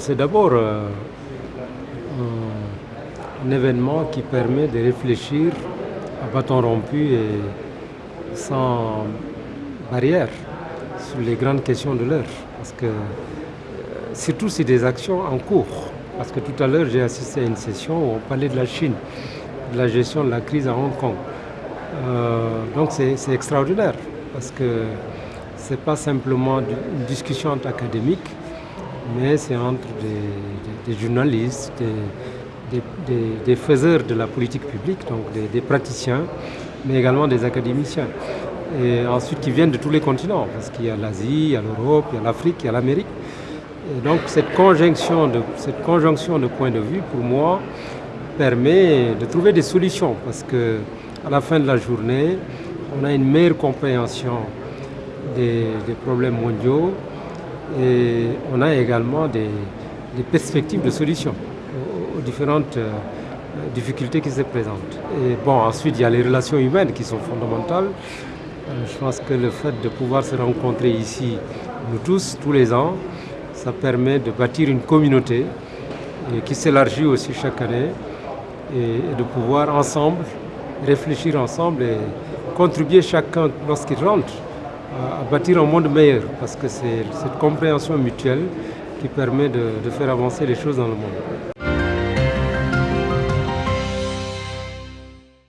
C'est d'abord euh, un, événement qui permet de réfléchir à bâton rompu et sans barrière sur les grandes questions de l'heure. Parce que euh, surtout c'est des actions en cours. Parce que tout à l'heure j'ai assisté à une session où on parlait de la Chine, de la gestion de la crise à Hong Kong. Euh, donc c'est extraordinaire parce que ce n'est pas simplement une discussion entre académiques, mais c'est entre des, journalistes, des, faiseurs de la politique publique, donc des, praticiens, mais également des académiciens. Et ensuite qui viennent de tous les continents, parce qu'il y a l'Asie, il y a l'Europe, il y a l'Afrique, il y a l'Amérique. Et donc cette conjonction, de, points de vue, pour moi, permet de trouver des solutions, parce que à la fin de la journée, on a une meilleure compréhension des, problèmes mondiaux et on a également des, perspectives de solutions aux, différentes euh, difficultés qui se présentent. Bon, ensuite, il y a les relations humaines qui sont fondamentales. Euh, je pense que le fait de pouvoir se rencontrer ici, nous tous, tous les ans, ça permet de bâtir une communauté qui s'élargit aussi chaque année et de pouvoir ensemble réfléchir ensemble et contribuer chacun lorsqu'il rentre à, bâtir un monde meilleur parce que c'est cette compréhension mutuelle qui permet de faire avancer les choses dans le monde.